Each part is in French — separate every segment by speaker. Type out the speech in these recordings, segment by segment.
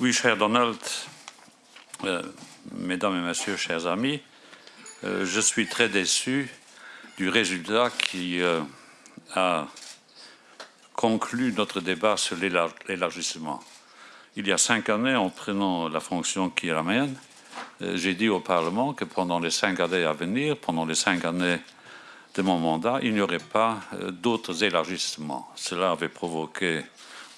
Speaker 1: Oui, cher Donald, euh, mesdames et messieurs, chers amis, euh, je suis très déçu du résultat qui euh, a conclu notre débat sur l'élargissement. Il y a cinq années, en prenant la fonction qui est la mienne, j'ai dit au Parlement que pendant les cinq années à venir, pendant les cinq années de mon mandat, il n'y aurait pas d'autres élargissements. Cela avait provoqué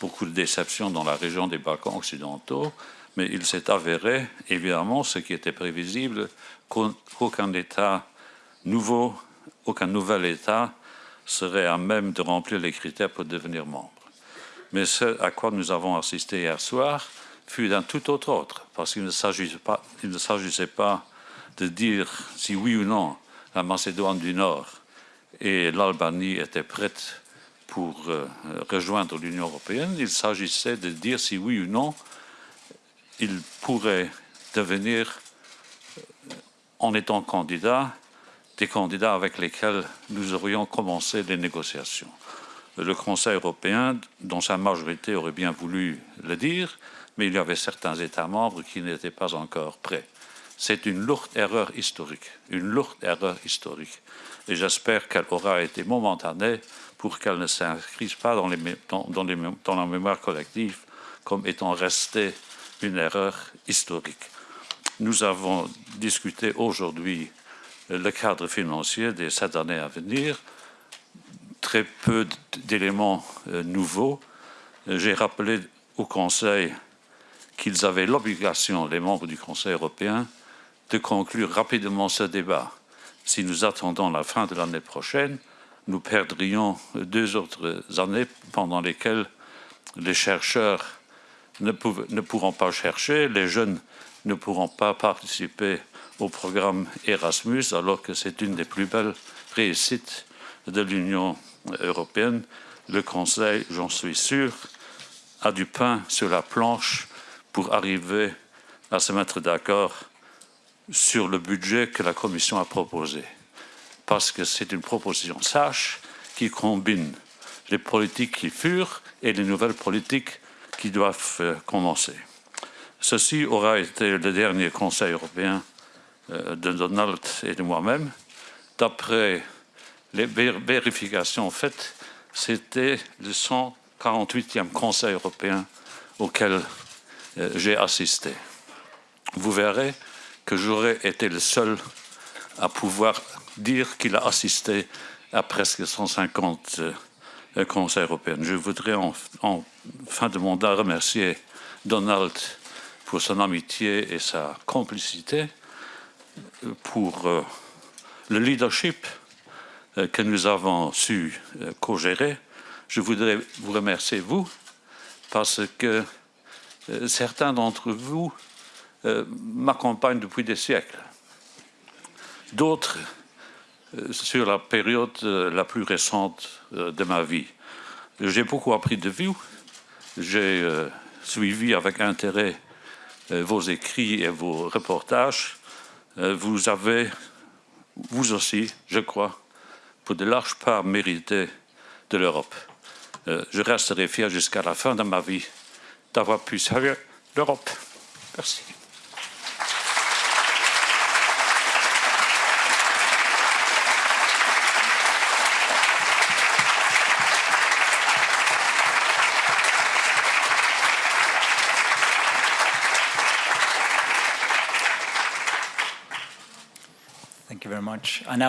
Speaker 1: beaucoup de déceptions dans la région des Balkans occidentaux, mais il s'est avéré, évidemment, ce qui était prévisible, qu'aucun État nouveau, aucun nouvel État serait à même de remplir les critères pour devenir membre. Mais ce à quoi nous avons assisté hier soir fut d'un tout autre ordre, parce qu'il ne s'agissait pas, pas de dire si oui ou non la Macédoine du Nord et l'Albanie étaient prêtes pour euh, rejoindre l'Union européenne, il s'agissait de dire si oui ou non il pourrait devenir, euh, en étant candidat, des candidats avec lesquels nous aurions commencé les négociations. Le Conseil européen, dont sa majorité aurait bien voulu le dire, mais il y avait certains États membres qui n'étaient pas encore prêts. C'est une lourde erreur historique, une lourde erreur historique. Et j'espère qu'elle aura été momentanée pour qu'elle ne s'inscrive pas dans, la mémoire collective comme étant restée une erreur historique. Nous avons discuté aujourd'hui le cadre financier des sept années à venir, très peu d'éléments euh, nouveaux. J'ai rappelé au Conseil qu'ils avaient l'obligation, les membres du Conseil européen, de conclure rapidement ce débat. Si nous attendons la fin de l'année prochaine, nous perdrions deux autres années pendant lesquelles les chercheurs ne, pourront pas chercher, les jeunes ne pourront pas participer au programme Erasmus, alors que c'est une des plus belles réussites de l'Union européenne. Le Conseil, j'en suis sûr, a du pain sur la planche pour arriver à se mettre d'accord sur le budget que la Commission a proposé parce que c'est une proposition sage qui combine les politiques qui furent et les nouvelles politiques qui doivent euh, commencer. Ceci aura été le dernier Conseil européen euh, de Donald et de moi-même. D'après les vérifications faites, c'était le 148e Conseil européen auquel euh, j'ai assisté. Vous verrez que j'aurais été le seul à pouvoir dire qu'il a assisté à presque 150 euh, conseils européens. Je voudrais en, fin de mandat remercier Donald pour son amitié et sa complicité, pour euh, le leadership euh, que nous avons su co-gérer. Je voudrais vous remercier, vous, parce que certains d'entre vous m'accompagnent depuis des siècles. D'autres euh, sur la période euh, la plus récente euh, de ma vie. J'ai beaucoup appris de vous. J'ai suivi avec intérêt vos écrits et vos reportages. Vous avez, vous aussi, je crois, pour de larges parts mérité de l'Europe. Je resterai fier jusqu'à la fin de ma vie d'avoir pu servir l'Europe. Merci.
Speaker 2: You very much. Now